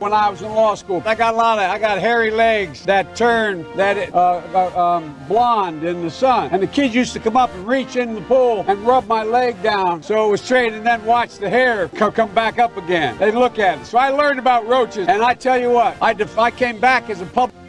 when I was in law school. I got a lot of, I got hairy legs that turned that uh, uh, um, blonde in the sun. And the kids used to come up and reach in the pool and rub my leg down so it was straight and then watch the hair come, come back up again. They'd look at it. So I learned about roaches. And I tell you what, I, def- I came back as a public